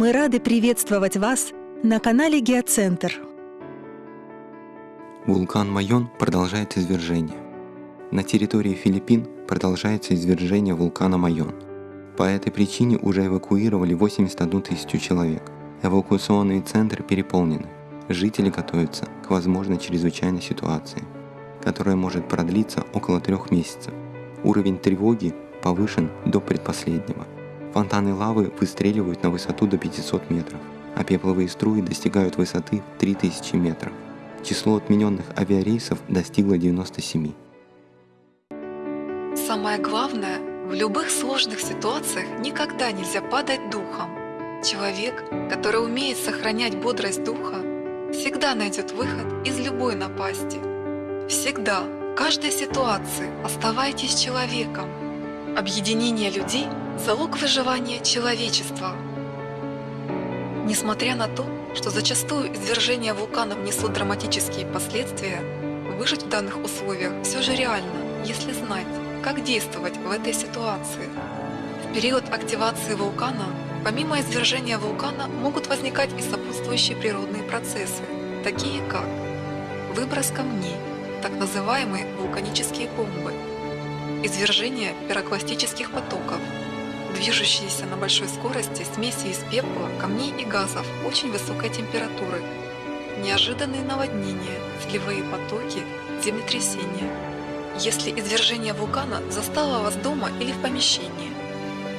Мы рады приветствовать вас на канале Геоцентр. Вулкан Майон продолжает извержение. На территории Филиппин продолжается извержение вулкана Майон. По этой причине уже эвакуировали 81 тысячу человек. Эвакуационные центры переполнены. Жители готовятся к возможной чрезвычайной ситуации, которая может продлиться около трех месяцев. Уровень тревоги повышен до предпоследнего. Фонтаны лавы выстреливают на высоту до 500 метров, а пепловые струи достигают высоты в 3000 метров. Число отмененных авиарейсов достигло 97. Самое главное, в любых сложных ситуациях никогда нельзя падать духом. Человек, который умеет сохранять бодрость духа, всегда найдет выход из любой напасти. Всегда, в каждой ситуации оставайтесь человеком. Объединение людей – залог выживания человечества. Несмотря на то, что зачастую извержения вулканов несут драматические последствия, выжить в данных условиях все же реально, если знать, как действовать в этой ситуации. В период активации вулкана, помимо извержения вулкана, могут возникать и сопутствующие природные процессы, такие как выброс камней, так называемые вулканические бомбы, извержение пирокластических потоков, движущиеся на большой скорости смеси из пепла, камней и газов очень высокой температуры, неожиданные наводнения, сливовые потоки, землетрясения. Если извержение вулкана застало вас дома или в помещении.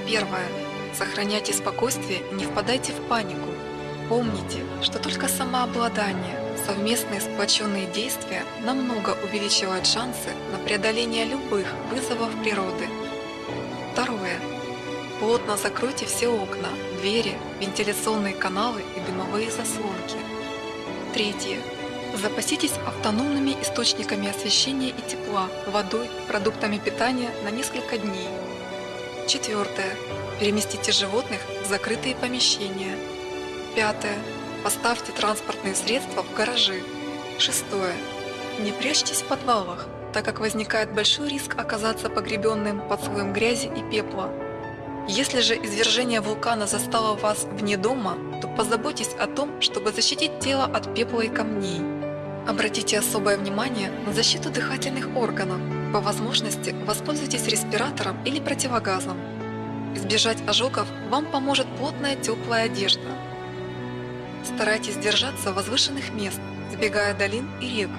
Первое. Сохраняйте спокойствие и не впадайте в панику. Помните, что только самообладание, совместные сплоченные действия намного увеличивают шансы на преодоление любых вызовов природы. Второе. Плотно закройте все окна, двери, вентиляционные каналы и дымовые заслонки. Третье. Запаситесь автономными источниками освещения и тепла, водой, продуктами питания на несколько дней. Четвертое. Переместите животных в закрытые помещения. Пятое. Поставьте транспортные средства в гаражи. Шестое. Не прячьтесь в подвалах, так как возникает большой риск оказаться погребенным под слоем грязи и пепла. Если же извержение вулкана застало вас вне дома, то позаботьтесь о том, чтобы защитить тело от пепла и камней. Обратите особое внимание на защиту дыхательных органов. По возможности воспользуйтесь респиратором или противогазом. Избежать ожогов вам поможет плотная теплая одежда. Старайтесь держаться возвышенных мест, сбегая долин и рек.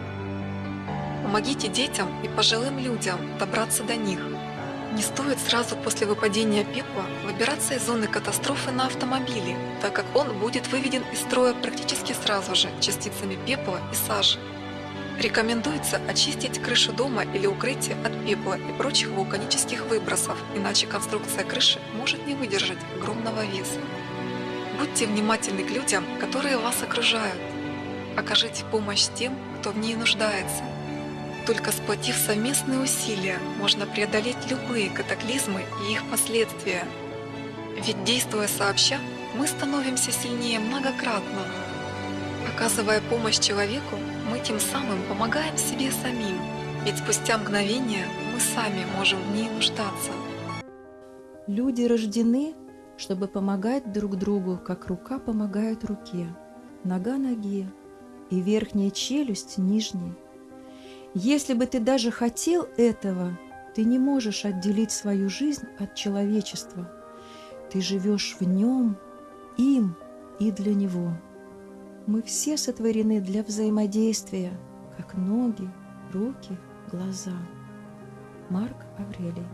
Помогите детям и пожилым людям добраться до них. Не стоит сразу после выпадения пепла выбираться из зоны катастрофы на автомобиле, так как он будет выведен из строя практически сразу же частицами пепла и сажи. Рекомендуется очистить крышу дома или укрытие от пепла и прочих вулканических выбросов, иначе конструкция крыши может не выдержать огромного веса. Будьте внимательны к людям, которые вас окружают. Окажите помощь тем, кто в ней нуждается. Только сплотив совместные усилия, можно преодолеть любые катаклизмы и их последствия. Ведь действуя сообща, мы становимся сильнее многократно. Оказывая помощь человеку, мы тем самым помогаем себе самим, ведь спустя мгновение мы сами можем в ней нуждаться. Люди рождены, чтобы помогать друг другу, как рука помогает руке, нога ноге и верхняя челюсть нижней. Если бы ты даже хотел этого, ты не можешь отделить свою жизнь от человечества. Ты живешь в нем, им и для него. Мы все сотворены для взаимодействия, как ноги, руки, глаза. Марк Аврелий